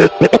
Ha ha ha!